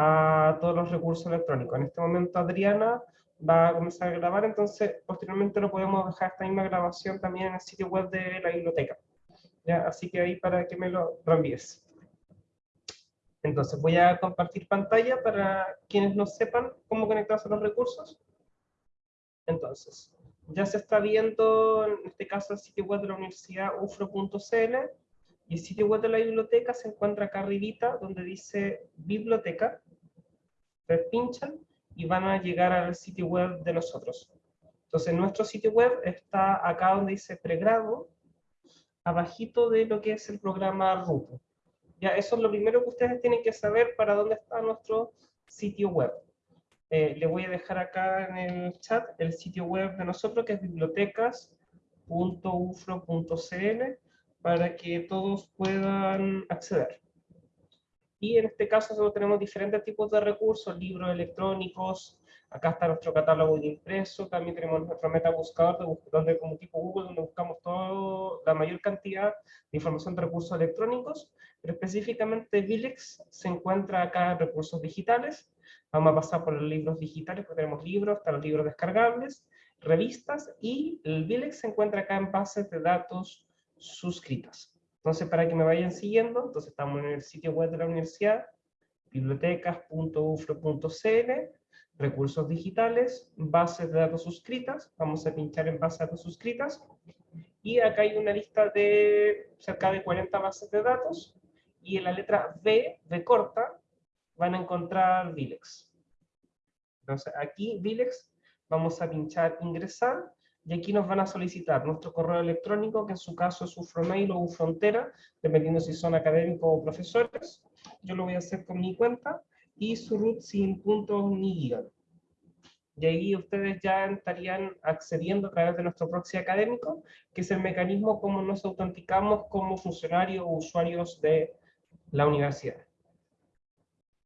a todos los recursos electrónicos. En este momento Adriana va a comenzar a grabar, entonces posteriormente lo podemos dejar esta misma grabación también en el sitio web de la biblioteca. ¿Ya? Así que ahí para que me lo reenvíes. Entonces voy a compartir pantalla para quienes no sepan cómo conectarse a los recursos. Entonces, ya se está viendo, en este caso, el sitio web de la universidad ufro.cl y el sitio web de la biblioteca se encuentra acá arribita, donde dice biblioteca. Ustedes pinchan y van a llegar al sitio web de nosotros. Entonces, nuestro sitio web está acá donde dice pregrado, abajito de lo que es el programa Rupo. Ya, eso es lo primero que ustedes tienen que saber para dónde está nuestro sitio web. Eh, le voy a dejar acá en el chat el sitio web de nosotros, que es bibliotecas.ufro.cl, para que todos puedan acceder. Y en este caso nosotros tenemos diferentes tipos de recursos, libros electrónicos, acá está nuestro catálogo de impreso, también tenemos nuestro metabuscador, donde como tipo Google, donde buscamos toda la mayor cantidad de información de recursos electrónicos, pero específicamente Vilex se encuentra acá en recursos digitales, Vamos a pasar por los libros digitales, porque tenemos libros, están los libros descargables, revistas, y el Vilex se encuentra acá en bases de datos suscritas. Entonces, para que me vayan siguiendo, entonces estamos en el sitio web de la universidad, bibliotecas.ufro.cl, recursos digitales, bases de datos suscritas, vamos a pinchar en bases de datos suscritas, y acá hay una lista de cerca de 40 bases de datos, y en la letra B, de corta, van a encontrar Vilex. Entonces aquí Vilex vamos a pinchar ingresar y aquí nos van a solicitar nuestro correo electrónico, que en su caso es Ufromail o Ufrontera, dependiendo si son académicos o profesores. Yo lo voy a hacer con mi cuenta y su root sin puntos ni guion. Y ahí ustedes ya estarían accediendo a través de nuestro proxy académico, que es el mecanismo como nos autenticamos como funcionarios o usuarios de la universidad.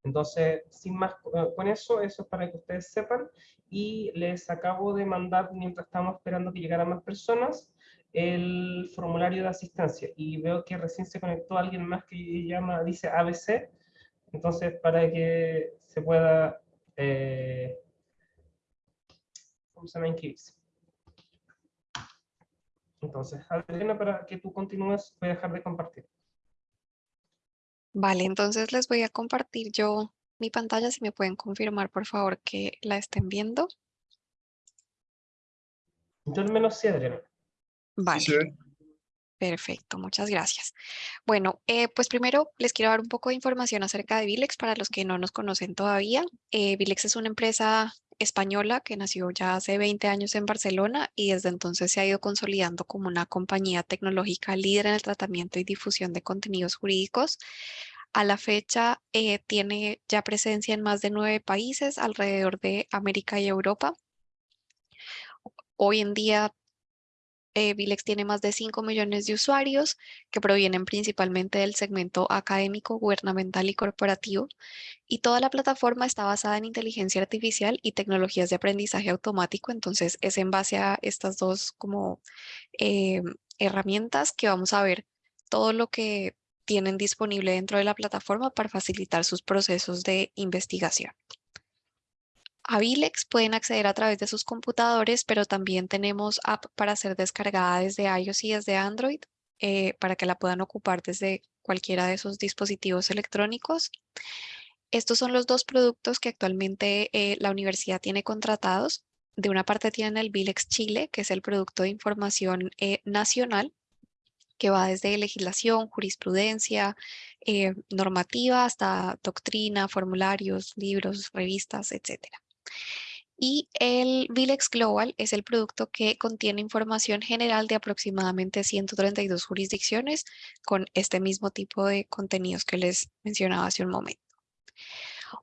Entonces, sin más con eso, eso es para que ustedes sepan. Y les acabo de mandar, mientras estamos esperando que llegaran más personas, el formulario de asistencia. Y veo que recién se conectó alguien más que llama, dice ABC. Entonces, para que se pueda... Eh, ¿Cómo se llama? Entonces, Adriana, para que tú continúes, voy a dejar de compartir. Vale, entonces les voy a compartir yo mi pantalla, si me pueden confirmar por favor que la estén viendo. Yo al menos sí, Adriana. Vale. Perfecto, muchas gracias. Bueno, eh, pues primero les quiero dar un poco de información acerca de Vilex para los que no nos conocen todavía. Eh, Vilex es una empresa española que nació ya hace 20 años en Barcelona y desde entonces se ha ido consolidando como una compañía tecnológica líder en el tratamiento y difusión de contenidos jurídicos. A la fecha eh, tiene ya presencia en más de nueve países alrededor de América y Europa. Hoy en día eh, Vilex tiene más de 5 millones de usuarios que provienen principalmente del segmento académico, gubernamental y corporativo. Y toda la plataforma está basada en inteligencia artificial y tecnologías de aprendizaje automático. Entonces es en base a estas dos como eh, herramientas que vamos a ver todo lo que tienen disponible dentro de la plataforma para facilitar sus procesos de investigación. A Vilex pueden acceder a través de sus computadores, pero también tenemos app para ser descargada desde iOS y desde Android eh, para que la puedan ocupar desde cualquiera de sus dispositivos electrónicos. Estos son los dos productos que actualmente eh, la universidad tiene contratados. De una parte tienen el Vilex Chile, que es el producto de información eh, nacional, que va desde legislación, jurisprudencia, normativa, hasta doctrina, formularios, libros, revistas, etcétera. Y el Vilex Global es el producto que contiene información general de aproximadamente 132 jurisdicciones con este mismo tipo de contenidos que les mencionaba hace un momento.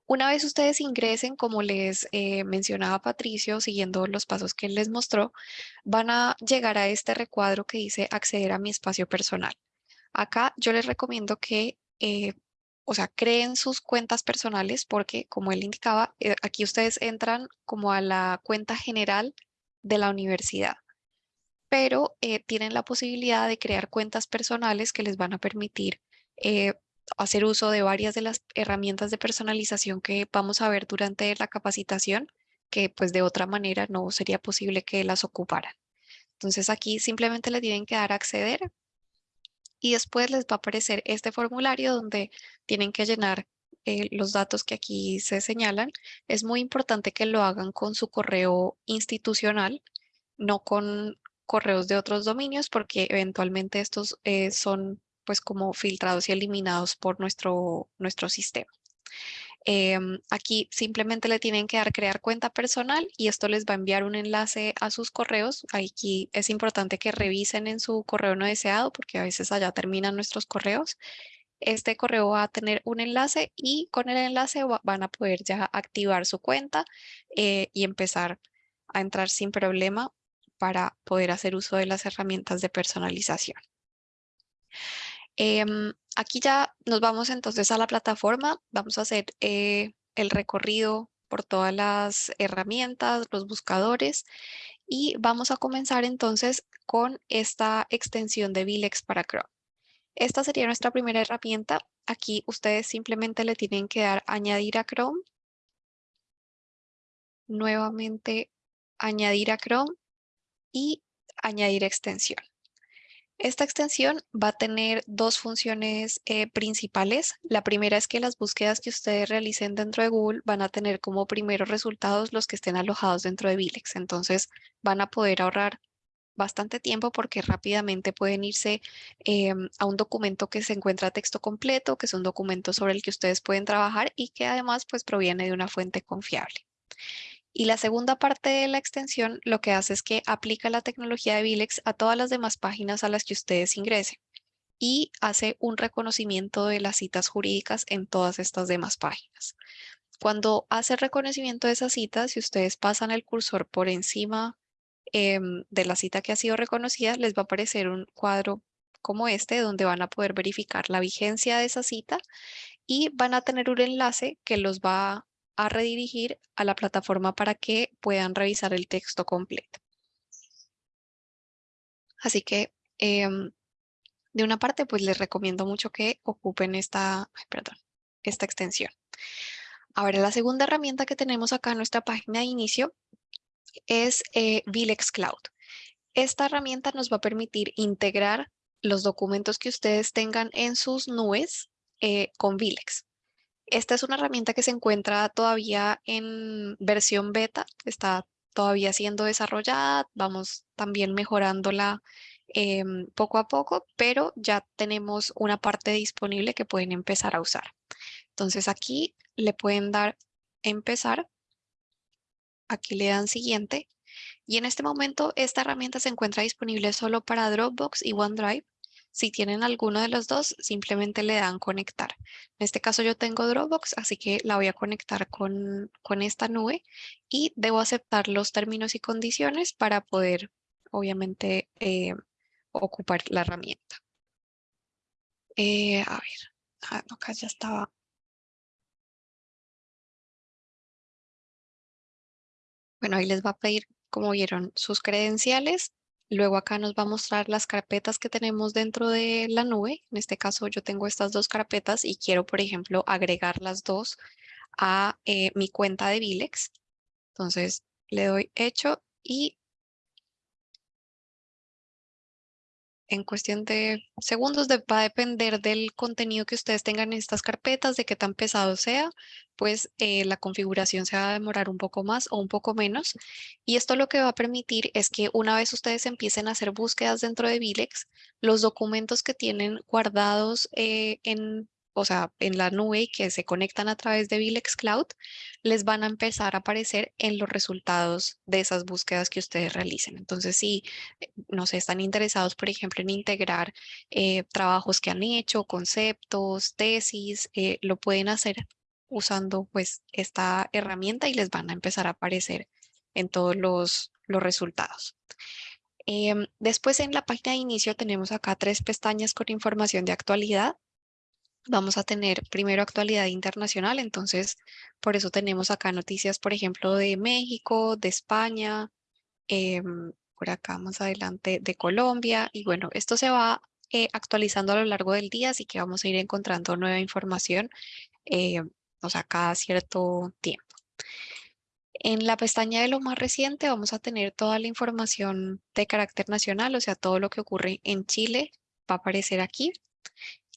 Una vez ustedes ingresen, como les eh, mencionaba Patricio, siguiendo los pasos que él les mostró, van a llegar a este recuadro que dice acceder a mi espacio personal. Acá yo les recomiendo que eh, o sea, creen sus cuentas personales porque, como él indicaba, eh, aquí ustedes entran como a la cuenta general de la universidad, pero eh, tienen la posibilidad de crear cuentas personales que les van a permitir eh, hacer uso de varias de las herramientas de personalización que vamos a ver durante la capacitación, que pues de otra manera no sería posible que las ocuparan. Entonces aquí simplemente le tienen que dar acceder y después les va a aparecer este formulario donde tienen que llenar eh, los datos que aquí se señalan. Es muy importante que lo hagan con su correo institucional, no con correos de otros dominios, porque eventualmente estos eh, son pues como filtrados y eliminados por nuestro, nuestro sistema. Em, aquí simplemente le tienen que dar crear cuenta personal y esto les va a enviar un enlace a sus correos. Aquí es importante que revisen en su correo no deseado porque a veces allá terminan nuestros correos. Este correo va a tener un enlace y con el enlace van a poder ya activar su cuenta eh, y empezar a entrar sin problema para poder hacer uso de las herramientas de personalización. Em, aquí ya nos vamos entonces a la plataforma. Vamos a hacer eh, el recorrido por todas las herramientas, los buscadores y vamos a comenzar entonces con esta extensión de Vilex para Chrome. Esta sería nuestra primera herramienta. Aquí ustedes simplemente le tienen que dar añadir a Chrome. Nuevamente añadir a Chrome y añadir extensión. Esta extensión va a tener dos funciones eh, principales. La primera es que las búsquedas que ustedes realicen dentro de Google van a tener como primeros resultados los que estén alojados dentro de Vilex. Entonces van a poder ahorrar bastante tiempo porque rápidamente pueden irse em, a un documento que se encuentra texto completo, que es un documento sobre el que ustedes pueden trabajar y que además pues proviene de una fuente confiable. Y la segunda parte de la extensión lo que hace es que aplica la tecnología de Vilex a todas las demás páginas a las que ustedes ingresen y hace un reconocimiento de las citas jurídicas en todas estas demás páginas. Cuando hace reconocimiento de esas citas, si ustedes pasan el cursor por encima em, de la cita que ha sido reconocida, les va a aparecer un cuadro como este, donde van a poder verificar la vigencia de esa cita y van a tener un enlace que los va a redirigir a la plataforma para que puedan revisar el texto completo. Así que em, de una parte pues les recomiendo mucho que ocupen esta, extensión. Ahora la segunda herramienta que tenemos acá en nuestra página de inicio es eh, Vilex Cloud. Esta herramienta nos va a permitir integrar los documentos que ustedes tengan en sus nubes eh, con Vilex. Esta es una herramienta que se encuentra todavía en versión beta, está todavía siendo desarrollada, vamos también mejorándola em, poco a poco, pero ya tenemos una parte disponible que pueden empezar a usar. Entonces aquí le pueden dar empezar, aquí le dan siguiente. Y en este momento esta herramienta se encuentra disponible solo para Dropbox y OneDrive si tienen alguno de los dos, simplemente le dan conectar. En este caso yo tengo Dropbox, así que la voy a conectar con, con esta nube y debo aceptar los términos y condiciones para poder, obviamente, eh, ocupar la herramienta. Eh, a ver, ah, acá ya estaba. Bueno, ahí les va a pedir, como vieron, sus credenciales Luego acá nos va a mostrar las carpetas que tenemos dentro de la nube. En este caso yo tengo estas dos carpetas y quiero, por ejemplo, agregar las dos a eh, mi cuenta de Vilex. Entonces le doy hecho y en cuestión de segundos va a depender del contenido que ustedes tengan en estas carpetas, de qué tan pesado sea, pues eh, la configuración se va a demorar un poco más o un poco menos. Y esto lo que va a permitir es que una vez ustedes empiecen a hacer búsquedas dentro de Vilex, los documentos que tienen guardados eh, en o sea, en la nube y que se conectan a través de Vilex Cloud, les van a empezar a aparecer en los resultados de esas búsquedas que ustedes realicen. Entonces, si, eh, no sé, están interesados, por ejemplo, en integrar eh, trabajos que han hecho, conceptos, tesis, eh, lo pueden hacer usando pues esta herramienta y les van a empezar a aparecer en todos los, los resultados. Em, después en la página de inicio tenemos acá tres pestañas con información de actualidad vamos a tener primero actualidad internacional, entonces por eso tenemos acá noticias, por ejemplo, de México, de España, em, por acá más adelante de Colombia, y bueno, esto se va eh, actualizando a lo largo del día, así que vamos a ir encontrando nueva información, eh, o sea, cada cierto tiempo. En la pestaña de lo más reciente vamos a tener toda la información de carácter nacional, o sea, todo lo que ocurre en Chile va a aparecer aquí.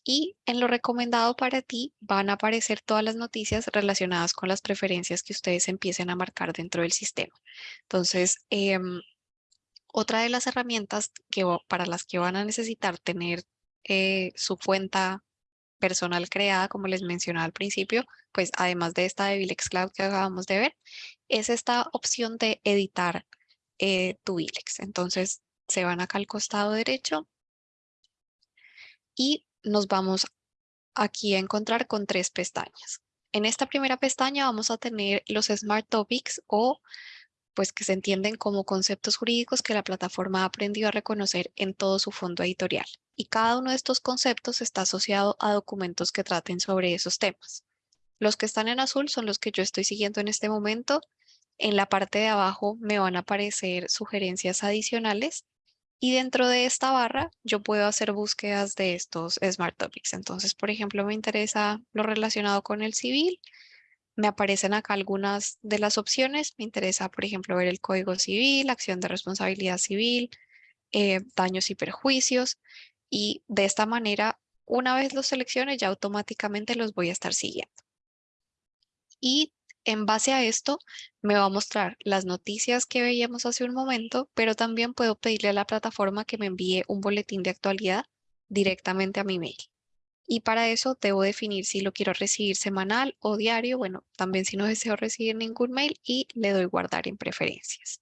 Y en lo recomendado para ti van a aparecer todas las noticias relacionadas con las preferencias que ustedes empiecen a marcar dentro del sistema. Entonces, em, otra de las herramientas que, para las que van a necesitar tener eh, su cuenta personal creada, como les mencionaba al principio, pues además de esta de Vilex Cloud que acabamos de ver, es esta opción de editar eh, tu Vilex. Entonces, se van acá al costado derecho y nos vamos aquí a encontrar con tres pestañas. En esta primera pestaña vamos a tener los Smart Topics o pues que se entienden como conceptos jurídicos que la plataforma ha aprendido a reconocer en todo su fondo editorial. Y cada uno de estos conceptos está asociado a documentos que traten sobre esos temas. Los que están en azul son los que yo estoy siguiendo en este momento. En la parte de abajo me van a aparecer sugerencias adicionales y dentro de esta barra yo puedo hacer búsquedas de estos Smart Topics. Entonces, por ejemplo, me interesa lo relacionado con el civil. Me aparecen acá algunas de las opciones. Me interesa, por ejemplo, ver el Código Civil, acción de responsabilidad civil, eh, daños y perjuicios. Y de esta manera, una vez los seleccione, ya automáticamente los voy a estar siguiendo. Y en base a esto me va a mostrar las noticias que veíamos hace un momento, pero también puedo pedirle a la plataforma que me envíe un boletín de actualidad directamente a mi mail. Y para eso debo definir si lo quiero recibir semanal o diario. Bueno, también si no deseo recibir ningún mail y le doy guardar en preferencias.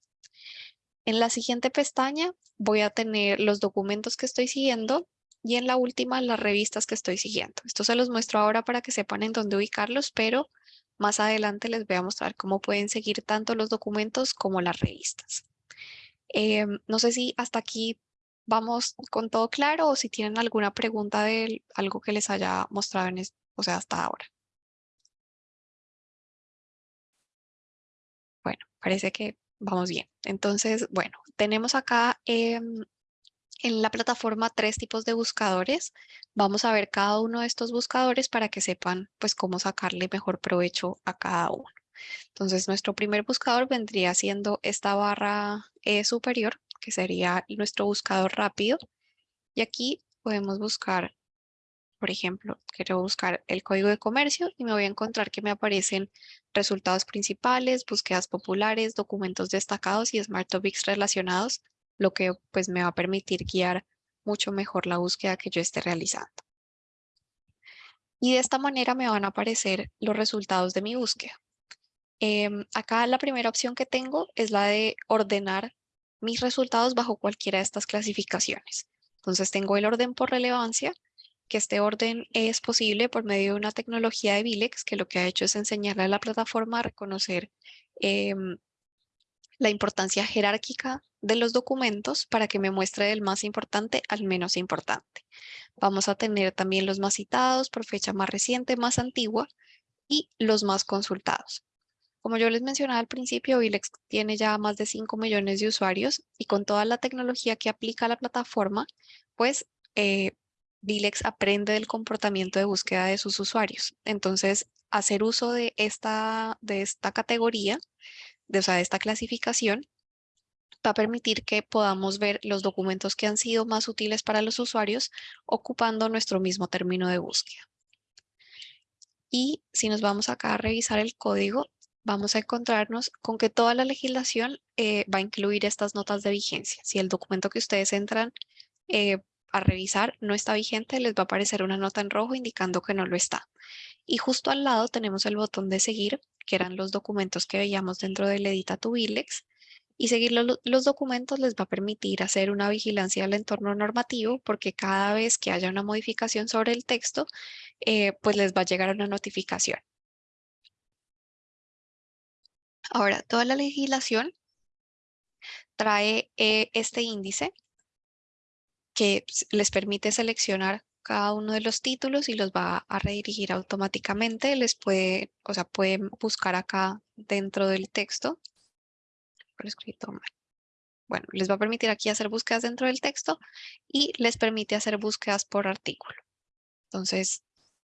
En la siguiente pestaña voy a tener los documentos que estoy siguiendo y en la última las revistas que estoy siguiendo. Esto se los muestro ahora para que sepan en dónde ubicarlos, pero más adelante les voy a mostrar cómo pueden seguir tanto los documentos como las revistas. Em, no sé si hasta aquí vamos con todo claro o si tienen alguna pregunta de algo que les haya mostrado en o sea, hasta ahora. Bueno, parece que vamos bien. Entonces, bueno, tenemos acá em, en la plataforma tres tipos de buscadores. Vamos a ver cada uno de estos buscadores para que sepan pues cómo sacarle mejor provecho a cada uno. Entonces nuestro primer buscador vendría siendo esta barra eh, superior, que sería nuestro buscador rápido. Y aquí podemos buscar, por ejemplo, quiero buscar el código de comercio y me voy a encontrar que me aparecen resultados principales, búsquedas populares, documentos destacados y Smart Topics relacionados lo que pues me va a permitir guiar mucho mejor la búsqueda que yo esté realizando. Y de esta manera me van a aparecer los resultados de mi búsqueda. Em, acá la primera opción que tengo es la de ordenar mis resultados bajo cualquiera de estas clasificaciones. Entonces tengo el orden por relevancia, que este orden es posible por medio de una tecnología de Vilex, que lo que ha hecho es enseñarle a la plataforma a reconocer em, la importancia jerárquica de los documentos para que me muestre del más importante al menos importante. Vamos a tener también los más citados por fecha más reciente, más antigua y los más consultados. Como yo les mencionaba al principio, Vilex tiene ya más de 5 millones de usuarios y con toda la tecnología que aplica la plataforma, pues eh, Vilex aprende del comportamiento de búsqueda de sus usuarios. Entonces, hacer uso de esta, de esta categoría de, o esta clasificación va a permitir que podamos ver los documentos que han sido más útiles para los usuarios ocupando nuestro mismo término de búsqueda. Y si nos vamos acá a revisar el código, vamos a encontrarnos con que toda la legislación eh, va a incluir estas notas de vigencia. Si el documento que ustedes entran eh, a revisar no está vigente, les va a aparecer una nota en rojo indicando que no lo está. Y justo al lado tenemos el botón de seguir que eran los documentos que veíamos dentro del Edita tu. Y seguir los, documentos les va a permitir hacer una vigilancia del entorno normativo porque cada vez que haya una modificación sobre el texto, eh, pues les va a llegar una notificación. Ahora, toda la legislación trae eh, este índice que les permite seleccionar cada uno de los títulos y los va a redirigir automáticamente. Les puede, o sea, pueden buscar acá dentro del texto. Escrito mal. bueno, les va a permitir aquí hacer búsquedas dentro del texto y les permite hacer búsquedas por artículo. Entonces,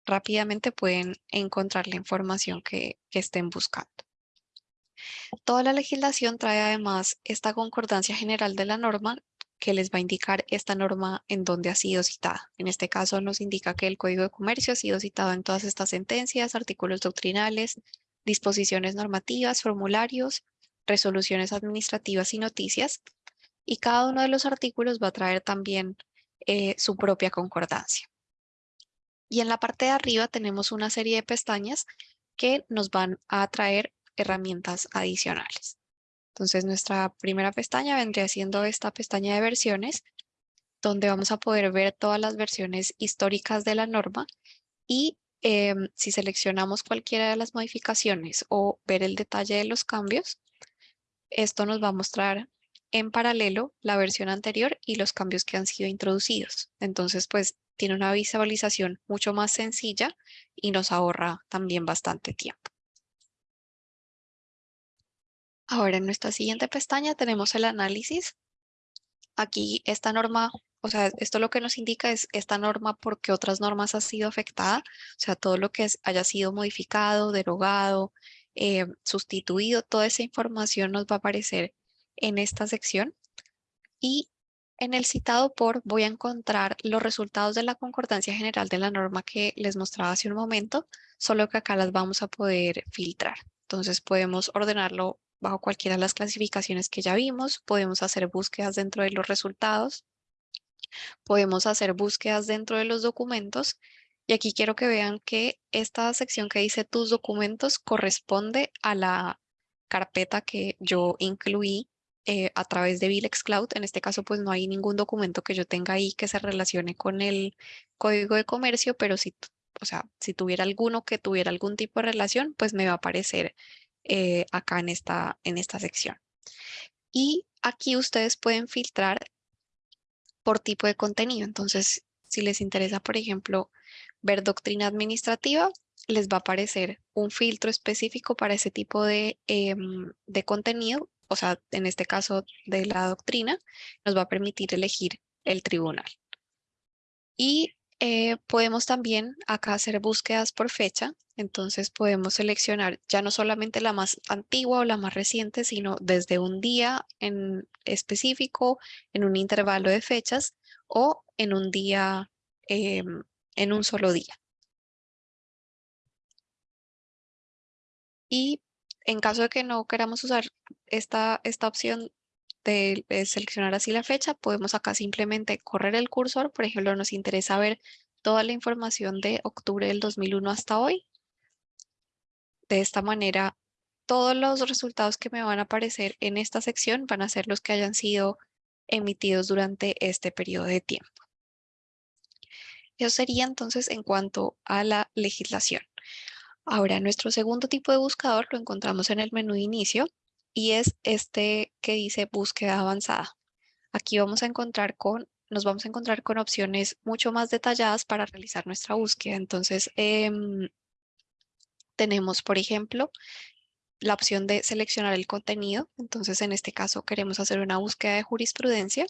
rápidamente pueden encontrar la información que, que estén buscando. Toda la legislación trae además esta concordancia general de la norma que les va a indicar esta norma en dónde ha sido citada. En este caso nos indica que el Código de Comercio ha sido citado en todas estas sentencias, artículos doctrinales, disposiciones normativas, formularios, resoluciones administrativas y noticias. Y cada uno de los artículos va a traer también eh, su propia concordancia. Y en la parte de arriba tenemos una serie de pestañas que nos van a traer herramientas adicionales. Entonces nuestra primera pestaña vendría siendo esta pestaña de versiones, donde vamos a poder ver todas las versiones históricas de la norma y em, si seleccionamos cualquiera de las modificaciones o ver el detalle de los cambios, esto nos va a mostrar en paralelo la versión anterior y los cambios que han sido introducidos. Entonces, pues tiene una visualización mucho más sencilla y nos ahorra también bastante tiempo. Ahora en nuestra siguiente pestaña tenemos el análisis. Aquí esta norma, o sea, esto lo que nos indica es esta norma porque otras normas ha sido afectada, o sea, todo lo que haya sido modificado, derogado, eh, sustituido, toda esa información nos va a aparecer en esta sección. Y en el citado por voy a encontrar los resultados de la concordancia general de la norma que les mostraba hace un momento, solo que acá las vamos a poder filtrar. Entonces podemos ordenarlo bajo cualquiera de las clasificaciones que ya vimos. Podemos hacer búsquedas dentro de los resultados. Podemos hacer búsquedas dentro de los documentos. Y aquí quiero que vean que esta sección que dice tus documentos corresponde a la carpeta que yo incluí eh, a través de Vilex Cloud. En este caso, pues no hay ningún documento que yo tenga ahí que se relacione con el código de comercio, pero si, o sea, si tuviera alguno que tuviera algún tipo de relación, pues me va a aparecer eh, acá en esta, en esta sección. Y aquí ustedes pueden filtrar por tipo de contenido. Entonces, si les interesa, por ejemplo, ver doctrina administrativa, les va a aparecer un filtro específico para ese tipo de, em, de contenido, o sea, en este caso de la doctrina, nos va a permitir elegir el tribunal. Y eh, podemos también acá hacer búsquedas por fecha, entonces podemos seleccionar ya no solamente la más antigua o la más reciente, sino desde un día en específico, en un intervalo de fechas o en un día, em, en un solo día. Y en caso de que no queramos usar esta, esta opción de, seleccionar así la fecha, podemos acá simplemente correr el cursor. Por ejemplo, nos interesa ver toda la información de octubre del 2001 hasta hoy. De esta manera, todos los resultados que me van a aparecer en esta sección van a ser los que hayan sido emitidos durante este periodo de tiempo. Eso sería entonces en cuanto a la legislación. Ahora, nuestro segundo tipo de buscador lo encontramos en el menú de inicio y es este que dice búsqueda avanzada. Aquí vamos a encontrar con, nos vamos a encontrar con opciones mucho más detalladas para realizar nuestra búsqueda. Entonces, em, tenemos, por ejemplo, la opción de seleccionar el contenido. Entonces, en este caso queremos hacer una búsqueda de jurisprudencia.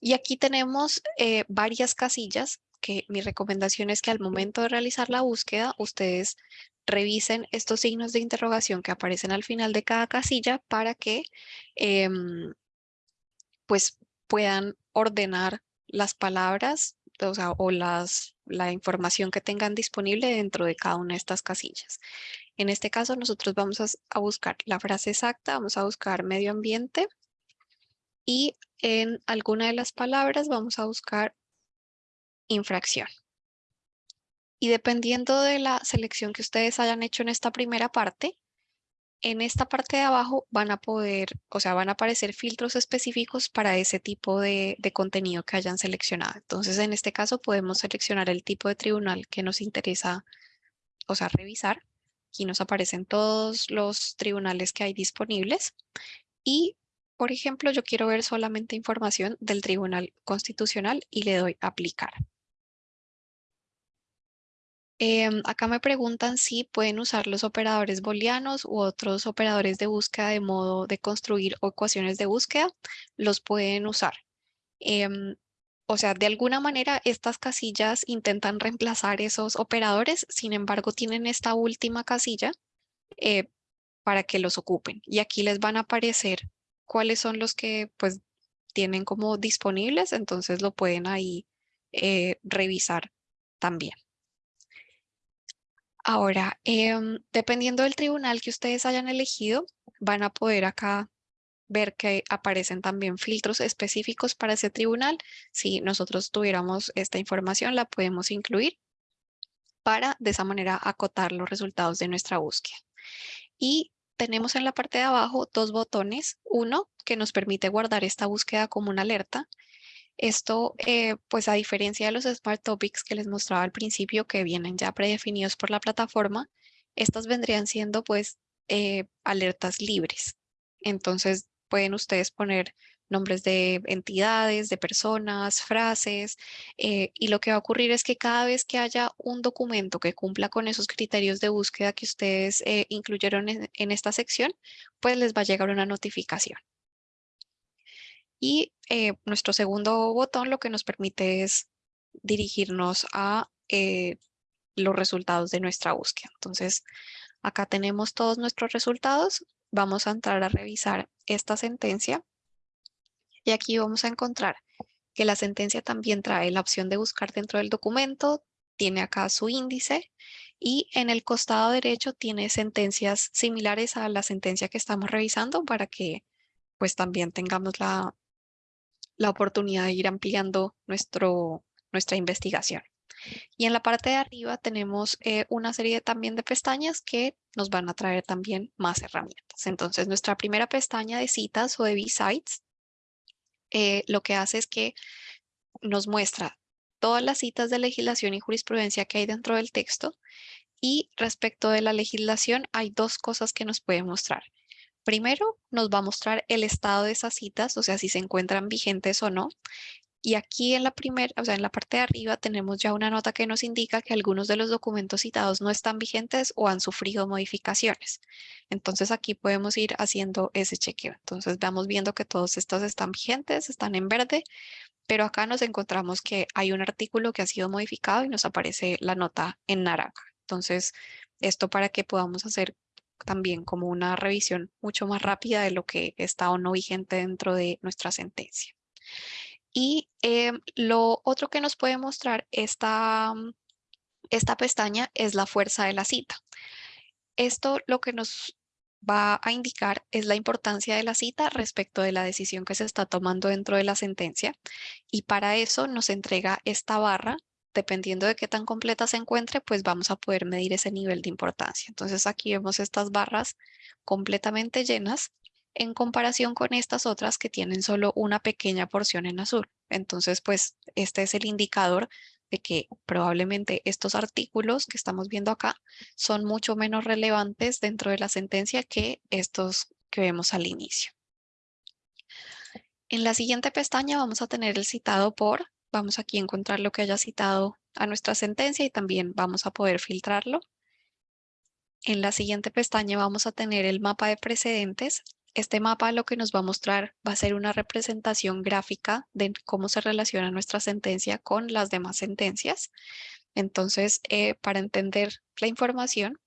Y aquí tenemos eh, varias casillas que mi recomendación es que al momento de realizar la búsqueda, ustedes revisen estos signos de interrogación que aparecen al final de cada casilla para que em, pues puedan ordenar las palabras o, las, la información que tengan disponible dentro de cada una de estas casillas. En este caso nosotros vamos a buscar la frase exacta, vamos a buscar medio ambiente y en alguna de las palabras vamos a buscar infracción. Y dependiendo de la selección que ustedes hayan hecho en esta primera parte, en esta parte de abajo van a poder, o sea, van a aparecer filtros específicos para ese tipo de, contenido que hayan seleccionado. Entonces, en este caso podemos seleccionar el tipo de tribunal que nos interesa, o sea, revisar. Aquí nos aparecen todos los tribunales que hay disponibles. Y, por ejemplo, yo quiero ver solamente información del Tribunal Constitucional y le doy aplicar. Em, acá me preguntan si pueden usar los operadores booleanos u otros operadores de búsqueda de modo de construir ecuaciones de búsqueda. Los pueden usar. Em, o sea, de alguna manera estas casillas intentan reemplazar esos operadores, sin embargo tienen esta última casilla eh, para que los ocupen. Y aquí les van a aparecer cuáles son los que pues tienen como disponibles, entonces lo pueden ahí eh, revisar también. Ahora, em, dependiendo del tribunal que ustedes hayan elegido, van a poder acá ver que aparecen también filtros específicos para ese tribunal. Si nosotros tuviéramos esta información, la podemos incluir para de esa manera acotar los resultados de nuestra búsqueda. Y tenemos en la parte de abajo dos botones. Uno que nos permite guardar esta búsqueda como una alerta esto, eh, pues a diferencia de los Smart Topics que les mostraba al principio, que vienen ya predefinidos por la plataforma, estas vendrían siendo pues eh, alertas libres. Entonces pueden ustedes poner nombres de entidades, de personas, frases, eh, y lo que va a ocurrir es que cada vez que haya un documento que cumpla con esos criterios de búsqueda que ustedes incluyeron en esta sección, pues les va a llegar una notificación. Y eh, nuestro segundo botón lo que nos permite es dirigirnos a eh, los resultados de nuestra búsqueda. Entonces, acá tenemos todos nuestros resultados. Vamos a entrar a revisar esta sentencia. Y aquí vamos a encontrar que la sentencia también trae la opción de buscar dentro del documento, tiene acá su índice y en el costado derecho tiene sentencias similares a la sentencia que estamos revisando para que pues también tengamos la, la oportunidad de ir ampliando nuestro, nuestra investigación. Y en la parte de arriba tenemos eh, una serie también de pestañas que nos van a traer también más herramientas. Entonces, nuestra primera pestaña de citas o de B-Sites eh, lo que hace es que nos muestra todas las citas de legislación y jurisprudencia que hay dentro del texto y respecto de la legislación hay dos cosas que nos puede mostrar. Primero nos va a mostrar el estado de esas citas, o sea, si se encuentran vigentes o no. Y aquí en la primera, o sea, en la parte de arriba tenemos ya una nota que nos indica que algunos de los documentos citados no están vigentes o han sufrido modificaciones. Entonces aquí podemos ir haciendo ese chequeo. Entonces vamos viendo que todos estos están vigentes, están en verde, pero acá nos encontramos que hay un artículo que ha sido modificado y nos aparece la nota en naranja. Entonces, esto para que podamos hacer también como una revisión mucho más rápida de lo que está o no vigente dentro de nuestra sentencia. Y em, lo otro que nos puede mostrar esta, esta pestaña es la fuerza de la cita. Esto lo que nos va a indicar es la importancia de la cita respecto de la decisión que se está tomando dentro de la sentencia y para eso nos entrega esta barra dependiendo de qué tan completa se encuentre, pues vamos a poder medir ese nivel de importancia. Entonces aquí vemos estas barras completamente llenas en comparación con estas otras que tienen solo una pequeña porción en azul. Entonces, pues este es el indicador de que probablemente estos artículos que estamos viendo acá son mucho menos relevantes dentro de la sentencia que estos que vemos al inicio. En la siguiente pestaña vamos a tener el citado por Vamos aquí a encontrar lo que haya citado a nuestra sentencia y también vamos a poder filtrarlo. En la siguiente pestaña vamos a tener el mapa de precedentes. Este mapa lo que nos va a mostrar va a ser una representación gráfica de cómo se relaciona nuestra sentencia con las demás sentencias. Entonces, eh, para entender la información,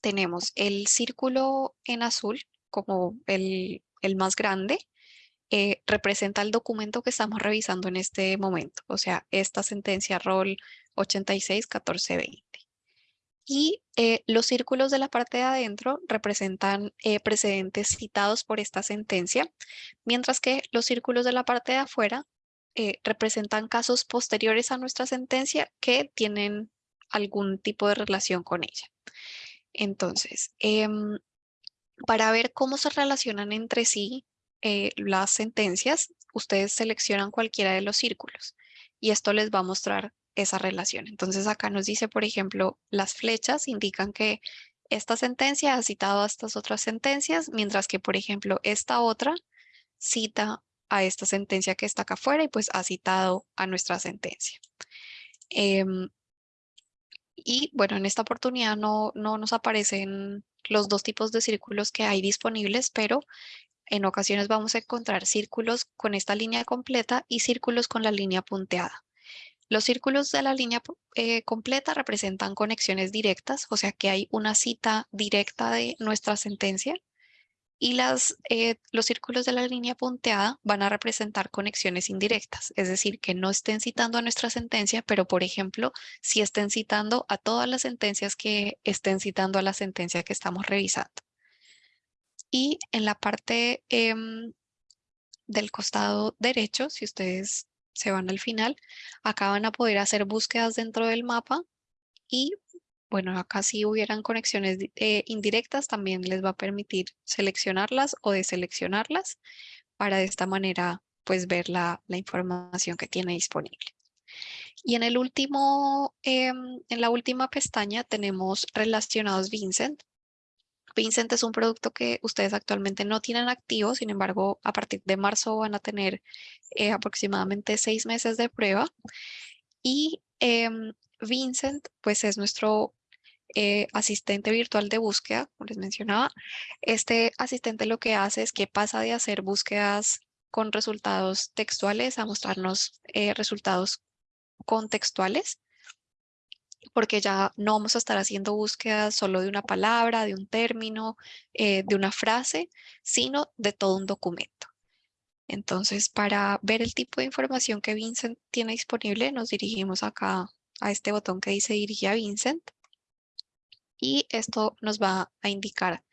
tenemos el círculo en azul como el, el más grande, eh, representa el documento que estamos revisando en este momento, o sea, esta sentencia rol 86-1420. Y eh, los círculos de la parte de adentro representan eh, precedentes citados por esta sentencia, mientras que los círculos de la parte de afuera representan casos posteriores a nuestra sentencia que tienen algún tipo de relación con ella. Entonces, em, para ver cómo se relacionan entre sí eh, las sentencias, ustedes seleccionan cualquiera de los círculos y esto les va a mostrar esa relación. Entonces acá nos dice, por ejemplo, las flechas indican que esta sentencia ha citado a estas otras sentencias, mientras que, por ejemplo, esta otra cita a esta sentencia que está acá afuera y pues ha citado a nuestra sentencia. Em, Y bueno, en esta oportunidad no, no nos aparecen los dos tipos de círculos que hay disponibles, pero en ocasiones vamos a encontrar círculos con esta línea completa y círculos con la línea punteada. Los círculos de la línea eh, completa representan conexiones directas, o sea que hay una cita directa de nuestra sentencia. Y las, eh, los círculos de la línea punteada van a representar conexiones indirectas, es decir, que no estén citando a nuestra sentencia, pero por ejemplo, si estén citando a todas las sentencias que estén citando a la sentencia que estamos revisando. Y en la parte em, del costado derecho, si ustedes se van al final, acá van a poder hacer búsquedas dentro del mapa y bueno, acá si hubieran conexiones eh, indirectas también les va a permitir seleccionarlas o deseleccionarlas para de esta manera pues ver la, información que tiene disponible. Y en el último, em, en la última pestaña tenemos relacionados Vincent. Vincent es un producto que ustedes actualmente no tienen activo, sin embargo, a partir de marzo van a tener eh, aproximadamente seis meses de prueba. Y em, Vincent, pues es nuestro eh, asistente virtual de búsqueda, como les mencionaba. Este asistente lo que hace es que pasa de hacer búsquedas con resultados textuales a mostrarnos eh, resultados contextuales porque ya no vamos a estar haciendo búsquedas solo de una palabra, de un término, eh, de una frase, sino de todo un documento. Entonces, para ver el tipo de información que Vincent tiene disponible, nos dirigimos acá a este botón que dice dirige a Vincent. Y esto nos va a indicar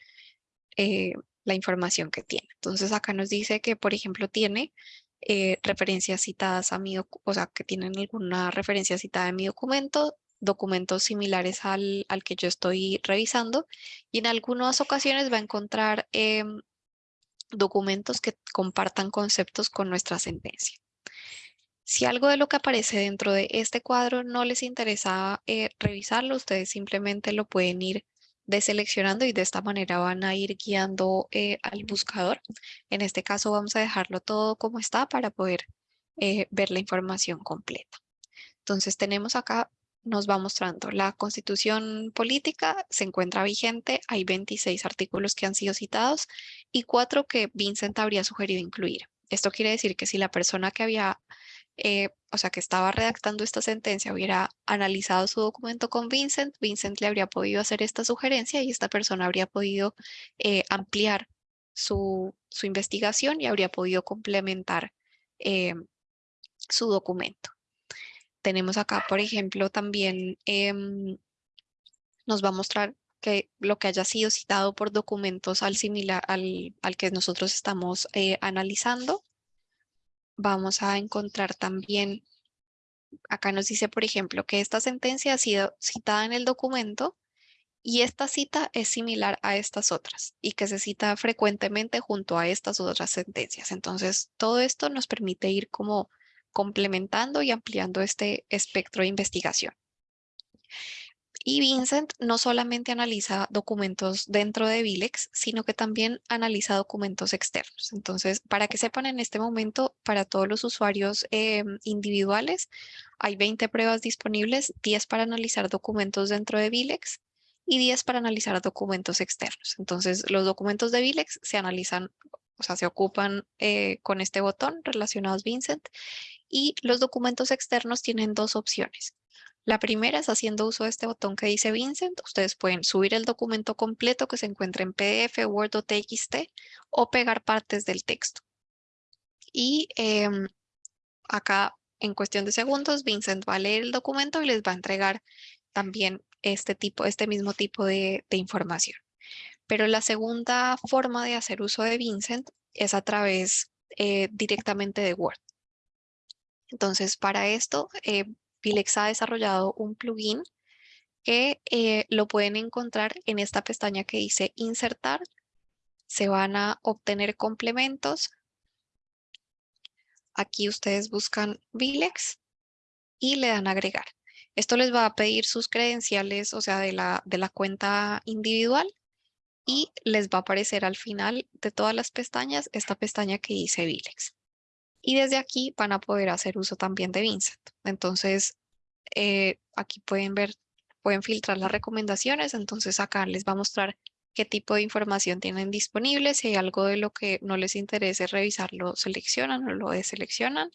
eh, la información que tiene. Entonces, acá nos dice que, por ejemplo, tiene eh, referencias citadas a mi, o sea, que tienen alguna referencia citada en mi documento, documentos similares al, que yo estoy revisando y en algunas ocasiones va a encontrar em, documentos que compartan conceptos con nuestra sentencia. Si algo de lo que aparece dentro de este cuadro no les interesa eh, revisarlo, ustedes simplemente lo pueden ir deseleccionando y de esta manera van a ir guiando eh, al buscador. En este caso vamos a dejarlo todo como está para poder eh, ver la información completa. Entonces tenemos acá nos va mostrando la constitución política se encuentra vigente, hay 26 artículos que han sido citados y cuatro que Vincent habría sugerido incluir. Esto quiere decir que si la persona que había, eh, o sea, que estaba redactando esta sentencia hubiera analizado su documento con Vincent, Vincent le habría podido hacer esta sugerencia y esta persona habría podido eh, ampliar su, su, investigación y habría podido complementar eh, su documento. Tenemos acá, por ejemplo, también em, nos va a mostrar que lo que haya sido citado por documentos al similar al, que nosotros estamos eh, analizando. Vamos a encontrar también, acá nos dice, por ejemplo, que esta sentencia ha sido citada en el documento y esta cita es similar a estas otras y que se cita frecuentemente junto a estas otras sentencias. Entonces, todo esto nos permite ir como complementando y ampliando este espectro de investigación. Y Vincent no solamente analiza documentos dentro de Vilex, sino que también analiza documentos externos. Entonces, para que sepan en este momento, para todos los usuarios em, individuales, hay 20 pruebas disponibles, 10 para analizar documentos dentro de Vilex y 10 para analizar documentos externos. Entonces, los documentos de Vilex se analizan, o sea, se ocupan eh, con este botón relacionados Vincent y los documentos externos tienen dos opciones. La primera es haciendo uso de este botón que dice Vincent. Ustedes pueden subir el documento completo que se encuentra en PDF, Word o TXT o pegar partes del texto. Y em, acá en cuestión de segundos, Vincent va a leer el documento y les va a entregar también este, tipo, este mismo tipo de, información. Pero la segunda forma de hacer uso de Vincent es a través eh, directamente de Word. Entonces, para esto, eh, Vilex ha desarrollado un plugin que eh, lo pueden encontrar en esta pestaña que dice insertar. Se van a obtener complementos. Aquí ustedes buscan Vilex y le dan agregar. Esto les va a pedir sus credenciales, o sea, de la, de la cuenta individual y les va a aparecer al final de todas las pestañas esta pestaña que dice Vilex y desde aquí van a poder hacer uso también de Vincent. Entonces, eh, aquí pueden ver pueden filtrar las recomendaciones, entonces acá les va a mostrar qué tipo de información tienen disponible. Si hay algo de lo que no les interese revisarlo, seleccionan o lo deseleccionan.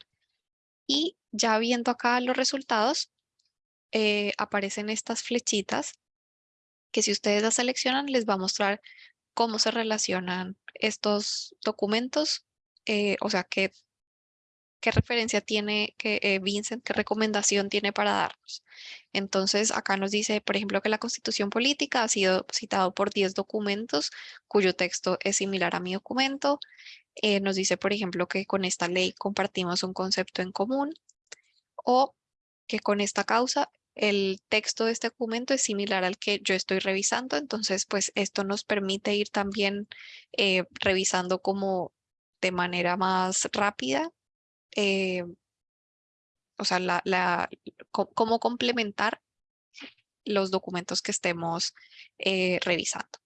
Y ya viendo acá los resultados, eh, aparecen estas flechitas que si ustedes las seleccionan les va a mostrar cómo se relacionan estos documentos, eh, o sea, qué, qué referencia tiene que eh, Vincent, qué recomendación tiene para darnos. Entonces, acá nos dice, por ejemplo, que la Constitución Política ha sido citado por 10 documentos cuyo texto es similar a mi documento. Eh, nos dice, por ejemplo, que con esta ley compartimos un concepto en común o que con esta causa el texto de este documento es similar al que yo estoy revisando, entonces pues esto nos permite ir también eh, revisando como de manera más rápida, eh, o sea, cómo complementar los documentos que estemos eh, revisando.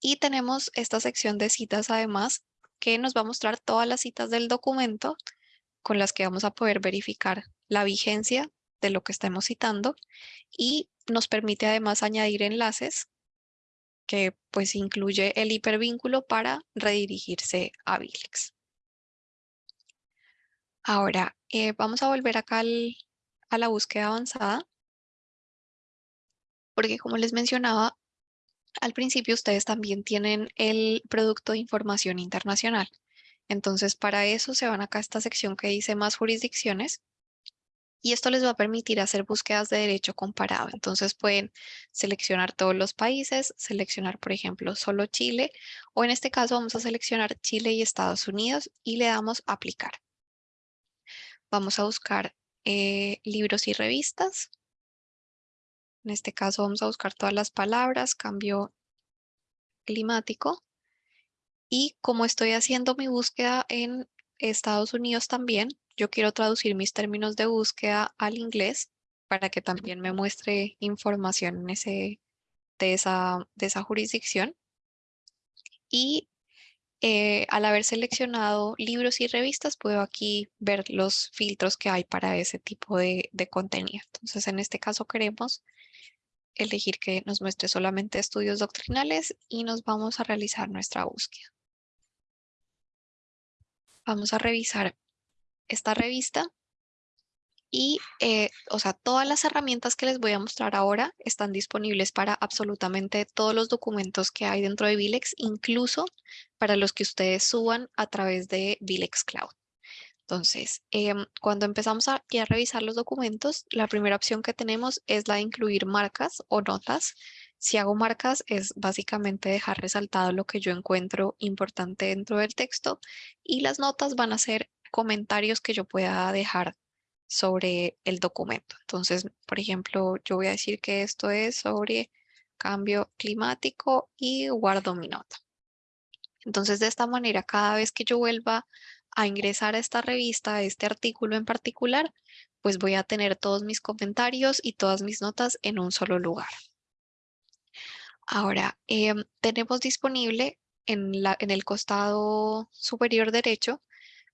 Y tenemos esta sección de citas además que nos va a mostrar todas las citas del documento con las que vamos a poder verificar la vigencia de lo que estamos citando y nos permite además añadir enlaces que pues incluye el hipervínculo para redirigirse a Vilex. Ahora, eh, vamos a volver acá a la búsqueda avanzada, porque como les mencionaba, al principio ustedes también tienen el producto de información internacional. Entonces, para eso se van acá a esta sección que dice más jurisdicciones y esto les va a permitir hacer búsquedas de derecho comparado. Entonces pueden seleccionar todos los países, seleccionar, por ejemplo, solo Chile, o en este caso vamos a seleccionar Chile y Estados Unidos y le damos aplicar. Vamos a buscar eh, libros y revistas. En este caso vamos a buscar todas las palabras, cambio climático. Y como estoy haciendo mi búsqueda en Estados Unidos también, yo quiero traducir mis términos de búsqueda al inglés para que también me muestre información en ese, de, esa, de esa jurisdicción. Y eh, al haber seleccionado libros y revistas, puedo aquí ver los filtros que hay para ese tipo de, de contenido. Entonces, en este caso queremos elegir que nos muestre solamente estudios doctrinales y nos vamos a realizar nuestra búsqueda. Vamos a revisar esta revista y, eh, o sea, todas las herramientas que les voy a mostrar ahora están disponibles para absolutamente todos los documentos que hay dentro de Vilex, incluso para los que ustedes suban a través de Vilex Cloud. Entonces, em, cuando empezamos a, a revisar los documentos, la primera opción que tenemos es la de incluir marcas o notas. Si hago marcas es básicamente dejar resaltado lo que yo encuentro importante dentro del texto y las notas van a ser comentarios que yo pueda dejar sobre el documento. Entonces, por ejemplo, yo voy a decir que esto es sobre cambio climático y guardo mi nota. Entonces, de esta manera, cada vez que yo vuelva a ingresar a esta revista, a este artículo en particular, pues voy a tener todos mis comentarios y todas mis notas en un solo lugar. Ahora, em, tenemos disponible en, la, en el costado superior derecho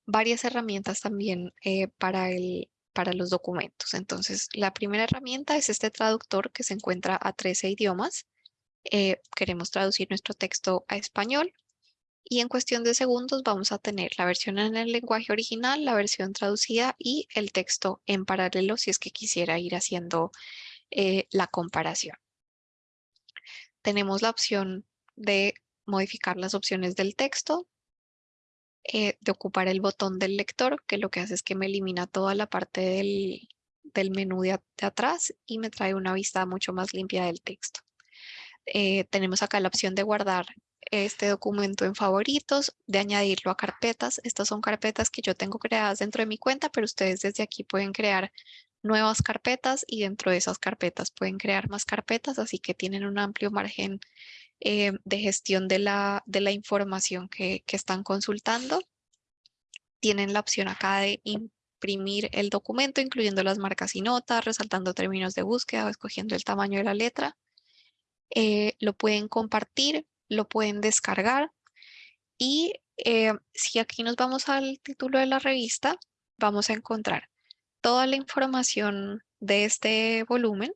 varias herramientas también eh, para, el, para los documentos. Entonces, la primera herramienta es este traductor que se encuentra a 13 idiomas. Eh, queremos traducir nuestro texto a español y en cuestión de segundos vamos a tener la versión en el lenguaje original, la versión traducida y el texto en paralelo si es que quisiera ir haciendo eh, la comparación. Tenemos la opción de modificar las opciones del texto. Eh, de ocupar el botón del lector, que lo que hace es que me elimina toda la parte del, del menú de, atrás y me trae una vista mucho más limpia del texto. Eh, tenemos acá la opción de guardar este documento en favoritos, de añadirlo a carpetas. Estas son carpetas que yo tengo creadas dentro de mi cuenta, pero ustedes desde aquí pueden crear nuevas carpetas y dentro de esas carpetas pueden crear más carpetas, así que tienen un amplio margen eh, de gestión de la, de la información que, que están consultando. Tienen la opción acá de imprimir el documento, incluyendo las marcas y notas, resaltando términos de búsqueda o escogiendo el tamaño de la letra. Eh, lo pueden compartir, lo pueden descargar. Y eh, si aquí nos vamos al título de la revista, vamos a encontrar toda la información de este volumen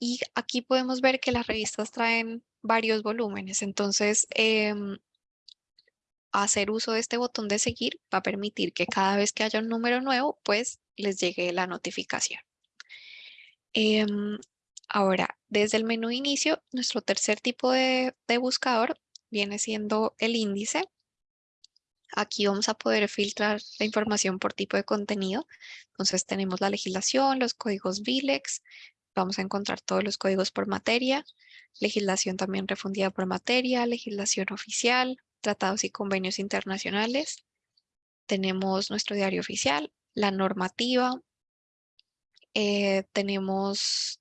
Y aquí podemos ver que las revistas traen varios volúmenes. Entonces, em, hacer uso de este botón de seguir va a permitir que cada vez que haya un número nuevo, pues les llegue la notificación. Em, ahora, desde el menú inicio, nuestro tercer tipo de, de buscador viene siendo el índice. Aquí vamos a poder filtrar la información por tipo de contenido. Entonces tenemos la legislación, los códigos VILEX, vamos a encontrar todos los códigos por materia, legislación también refundida por materia, legislación oficial, tratados y convenios internacionales. Tenemos nuestro diario oficial, la normativa, eh, tenemos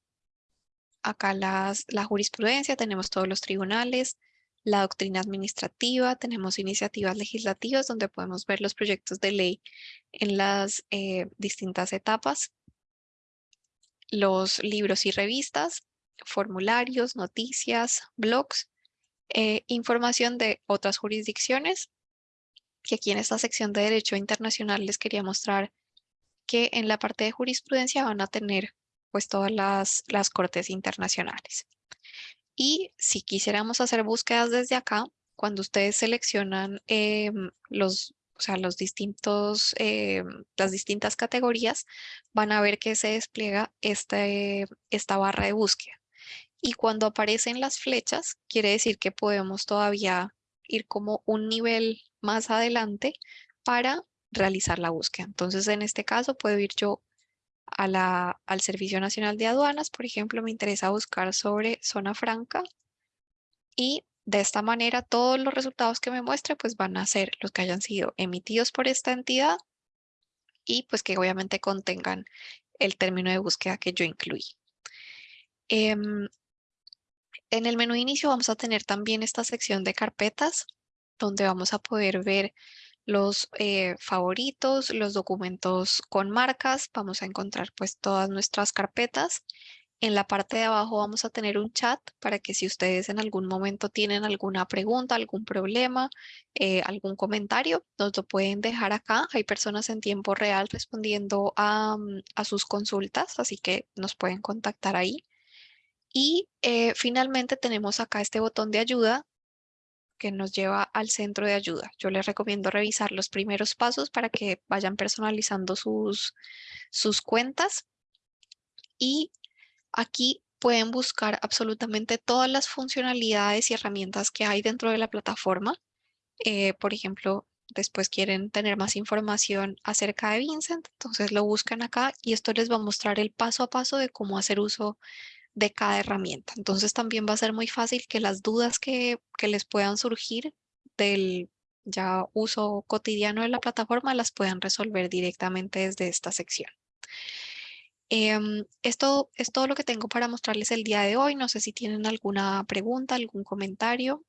acá las, la jurisprudencia, tenemos todos los tribunales, la doctrina administrativa, tenemos iniciativas legislativas donde podemos ver los proyectos de ley en las eh, distintas etapas, los libros y revistas, formularios, noticias, blogs, eh, información de otras jurisdicciones, que aquí en esta sección de Derecho Internacional les quería mostrar que en la parte de jurisprudencia van a tener pues todas las, las cortes internacionales. Y si quisiéramos hacer búsquedas desde acá, cuando ustedes seleccionan em, los, o sea, los distintos, em, las distintas categorías, van a ver que se despliega este, esta barra de búsqueda. Y cuando aparecen las flechas, quiere decir que podemos todavía ir como un nivel más adelante para realizar la búsqueda. Entonces, en este caso, puedo ir yo a al Servicio Nacional de Aduanas. Por ejemplo, me interesa buscar sobre zona franca y de esta manera todos los resultados que me muestre pues van a ser los que hayan sido emitidos por esta entidad y pues que obviamente contengan el término de búsqueda que yo incluí. Em, en el menú de inicio vamos a tener también esta sección de carpetas donde vamos a poder ver los eh, favoritos, los documentos con marcas. Vamos a encontrar pues todas nuestras carpetas. En la parte de abajo vamos a tener un chat para que si ustedes en algún momento tienen alguna pregunta, algún problema, eh, algún comentario, nos lo pueden dejar acá. Hay personas en tiempo real respondiendo a, mm, a sus consultas, así que nos pueden contactar ahí. Y eh, finalmente tenemos acá este botón de ayuda que nos lleva al centro de ayuda. Yo les recomiendo revisar los primeros pasos para que vayan personalizando sus, sus cuentas. Y aquí pueden buscar absolutamente todas las funcionalidades y herramientas que hay dentro de la plataforma. Eh, por ejemplo, después quieren tener más información acerca de Vincent, entonces lo buscan acá y esto les va a mostrar el paso a paso de cómo hacer uso de cada herramienta. Entonces también va a ser muy fácil que las dudas que, les puedan surgir del ya uso cotidiano de la plataforma las puedan resolver directamente desde esta sección. Em, esto es todo lo que tengo para mostrarles el día de hoy. No sé si tienen alguna pregunta, algún comentario.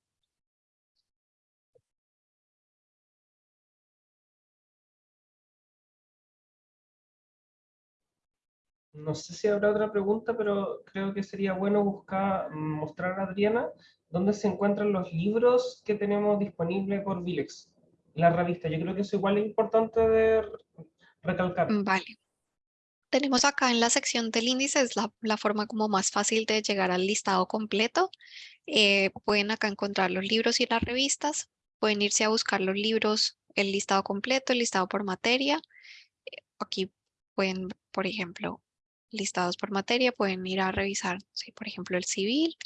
No sé si habrá otra pregunta, pero creo que sería bueno buscar, mostrar a Adriana dónde se encuentran los libros que tenemos disponibles por Vilex, la revista. Yo creo que eso igual es importante de recalcar. Vale. Tenemos acá en la sección del índice, es la, forma como más fácil de llegar al listado completo. Eh, pueden acá encontrar los libros y las revistas. Pueden irse a buscar los libros, el listado completo, el listado por materia. Eh, aquí pueden, por ejemplo, listados por materia, pueden ir a revisar, por ejemplo, el civil.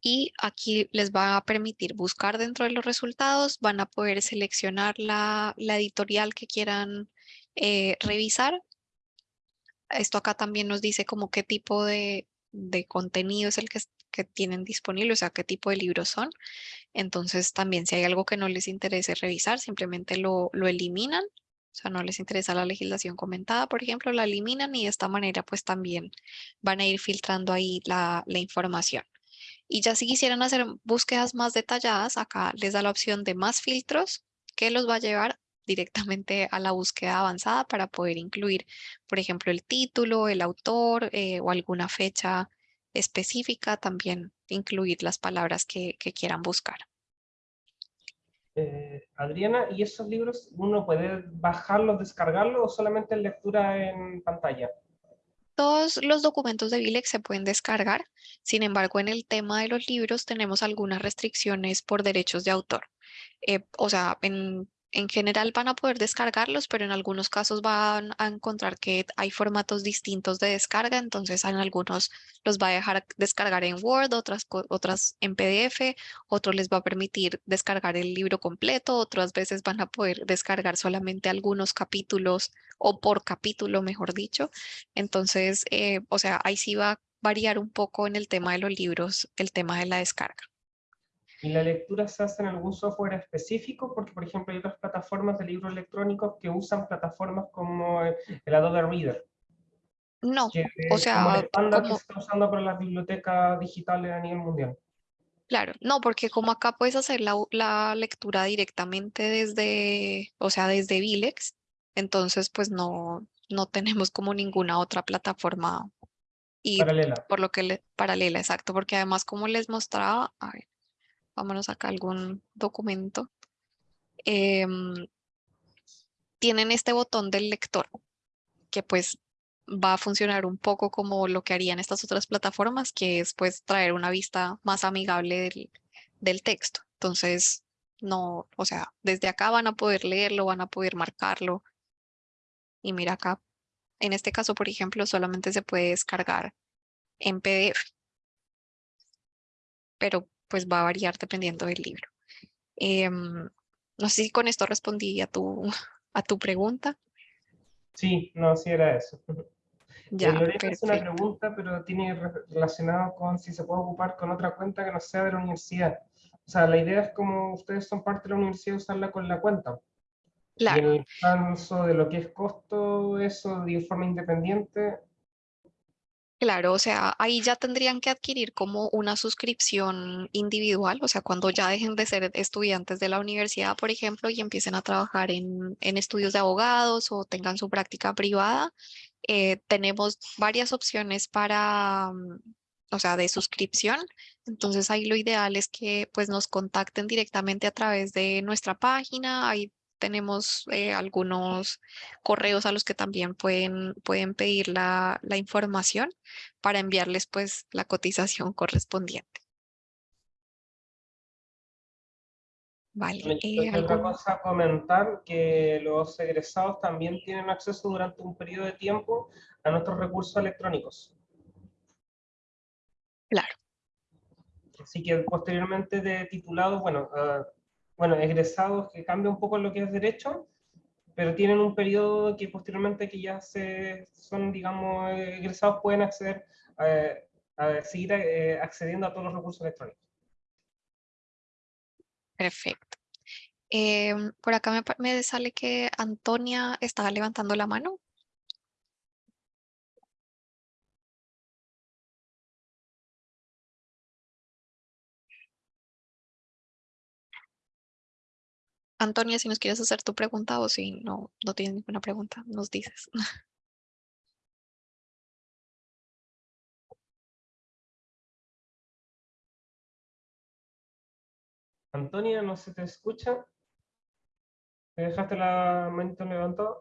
Y aquí les va a permitir buscar dentro de los resultados, van a poder seleccionar la, editorial que quieran eh, revisar. Esto acá también nos dice como qué tipo de, contenido es el que, tienen disponible, o sea, qué tipo de libros son. Entonces también si hay algo que no les interese revisar, simplemente lo eliminan o sea, no les interesa la legislación comentada, por ejemplo, la eliminan y de esta manera pues también van a ir filtrando ahí la, información. Y ya si quisieran hacer búsquedas más detalladas, acá les da la opción de más filtros que los va a llevar directamente a la búsqueda avanzada para poder incluir, por ejemplo, el título, el autor eh, o alguna fecha específica, también incluir las palabras que quieran buscar. Eh, Adriana, ¿y esos libros uno puede bajarlos, descargarlos o solamente en lectura en pantalla? Todos los documentos de Vilex se pueden descargar, sin embargo, en el tema de los libros tenemos algunas restricciones por derechos de autor. Eh, o sea, en en general van a poder descargarlos, pero en algunos casos van a encontrar que hay formatos distintos de descarga, entonces en algunos los va a dejar descargar en Word, otras, otras en PDF, otros les va a permitir descargar el libro completo, otras veces van a poder descargar solamente algunos capítulos o por capítulo, mejor dicho. Entonces, eh, o sea, ahí sí va a variar un poco en el tema de los libros, el tema de la descarga. ¿Y la lectura se hace en algún software específico? Porque, por ejemplo, hay otras plataformas de libros electrónicos que usan plataformas como el Adobe Reader. No, o sea... Como el estándar que se está usando para las bibliotecas digitales a nivel mundial. Claro, no, porque como acá puedes hacer la, la, lectura directamente desde, o sea, desde Vilex, entonces pues no, no tenemos como ninguna otra plataforma y paralela. por lo que le, paralela, exacto, porque además como les mostraba, a ver, vámonos acá algún documento, em, tienen este botón del lector, que pues va a funcionar un poco como lo que harían estas otras plataformas, que es pues traer una vista más amigable del, del texto. Entonces, no, o sea, desde acá van a poder leerlo, van a poder marcarlo. Y mira acá, en este caso, por ejemplo, solamente se puede descargar en PDF. Pero pues va a variar dependiendo del libro. Em, no sé si con esto respondí a tu, a tu pregunta. Sí, no, sí era eso. Ya, es una pregunta, pero tiene relacionado con si se puede ocupar con otra cuenta que no sea de la universidad. O sea, la idea es como ustedes son parte de la universidad, usarla con la cuenta. Claro. Y el caso de lo que es costo, eso de forma independiente, Claro, o sea, ahí ya tendrían que adquirir como una suscripción individual, o sea, cuando ya dejen de ser estudiantes de la universidad, por ejemplo, y empiecen a trabajar en, estudios de abogados o tengan su práctica privada, eh, tenemos varias opciones para, mm, o sea, de suscripción. Entonces ahí lo ideal es que pues nos contacten directamente a través de nuestra página, ahí tenemos eh, algunos correos a los que también pueden, pueden pedir la, la información para enviarles pues la cotización correspondiente. Vale. Eh, otra cosa a comentar que los egresados también tienen acceso durante un periodo de tiempo a nuestros recursos electrónicos. Claro. Así que posteriormente de titulados, bueno, uh, bueno, egresados que cambia un poco lo que es derecho, pero tienen un periodo que posteriormente que ya se, son, digamos, egresados pueden acceder, eh, seguir eh, accediendo a todos los recursos electrónicos. Perfecto. Em, por acá me, me sale que Antonia estaba levantando la mano. Antonia, si nos quieres hacer tu pregunta o si no, no tienes ninguna pregunta, nos dices. Antonia, ¿no se te escucha? ¿Te dejaste la manita levantada?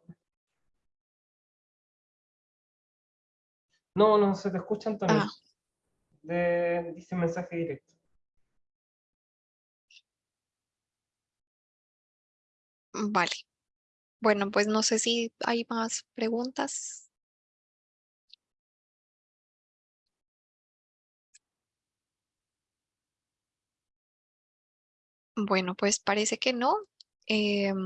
No, no se te escucha, Antonia. Ah. dice mensaje directo. Vale. Bueno, pues no sé si hay más preguntas. Bueno, pues parece que no. Em,